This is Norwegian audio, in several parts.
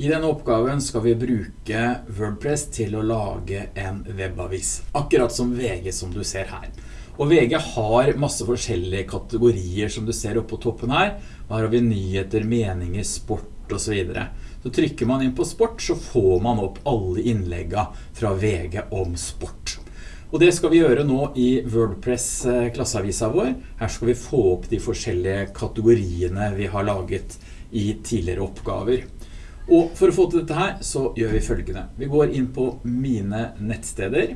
I denne oppgaven skal vi bruke WordPress til å lage en webavis, akkurat som VG som du ser her. Og VG har masse forskjellige kategorier som du ser oppe på toppen her. Her har vi nyheter, meninger, sport og så videre. Så trykker man inn på sport, så får man opp alle innleggene fra VG om sport. Og det skal vi gjøre nå i WordPress eh, klasseavisa vår. Her skal vi få opp de forskjellige kategoriene vi har laget i tidligere oppgaver. Og for å få til dette her, så gjør vi følgende. Vi går inn på mine nettsteder,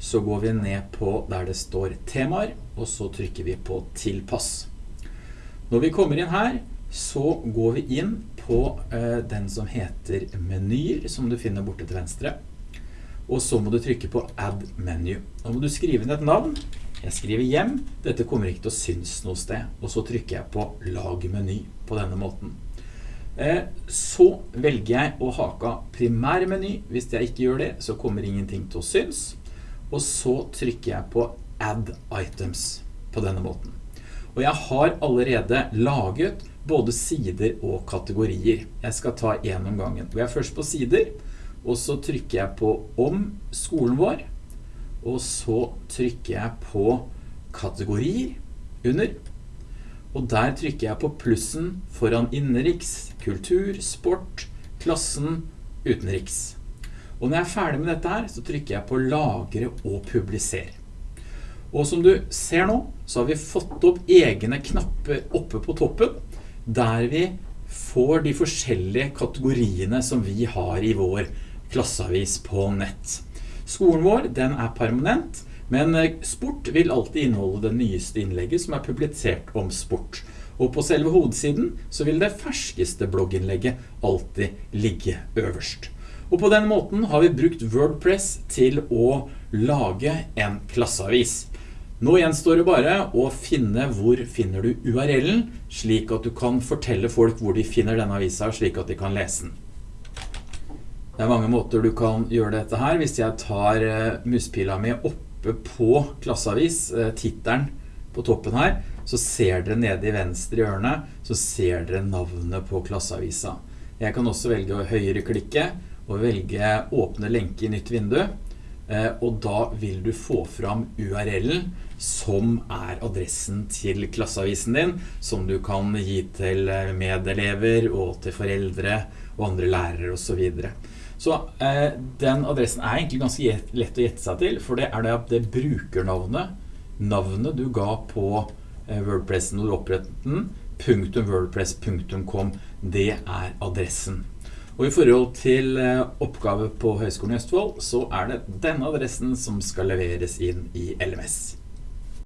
så går vi ned på der det står temaer, og så trykker vi på tilpass. Når vi kommer inn her, så går vi inn på eh, den som heter menyer, som du finner borte til venstre. Og så må du trykke på add menu. Nå må du skrive inn et navn. Jeg skriver hjem. Dette kommer ikke til å synes noe sted. Og så trykker jeg på lag meny på denne måten. Eh, så velger jeg å hake primærmeny. Hvis jeg ikke gjør det, så kommer ingenting til å synes. Og så trykker jeg på Add Items på denne måten. Og jeg har allerede laget både sider og kategorier. Jeg skal ta en om gangen. Går er først på sider, og så trykker jeg på Om skolen vår. Og så trykker jeg på Kategorier under. Og der trykker jeg på plussen foran innenriks, kultur, sport, klassen, utenriks. Og når jeg er ferdig med dette her, så trykker jeg på lagre og publiser. Og som du ser nå, så har vi fått opp egne knapper oppe på toppen, der vi får de forskjellige kategoriene som vi har i vår klasseavis på nett. Skolen vår, den er permanent, men eh, sport vil alltid inneholde det nyeste innlegget som er publisert om sport. Og på selve hovedsiden så vil det ferskeste blogginnlegget alltid ligge øverst. Og på den måten har vi brukt WordPress til å lage en klasseavis. Nå gjenstår det bare å finne hvor finner du URL-en, slik at du kan fortelle folk hvor de finner denne avisa, slik at de kan lese den. Det er mange måter du kan gjøre dette her. Hvis jeg tar eh, muspila mi opp oppe på klasseavis, tittelen på toppen her, så ser dere nede i venstre hjørne, så ser dere navnet på klasseavisa. Jeg kan også velge å høyreklikke og velge åpne lenke i nytt vindu, eh, og da vil du få fram URL-en som er adressen til klasseavisen din, som du kan gi til eh, medelever og til foreldre og andre lærere og så videre. Så eh, den adressen er egentlig ganske lett å gjette seg til, for det er det, det brukernavnet, navnet du ga på Wordpressen når du opprettet den, .wordpress.com, det er adressen. Og i forhold til eh, oppgave på Høgskolen i Østfold, så er det denne adressen som skal leveres inn i LMS.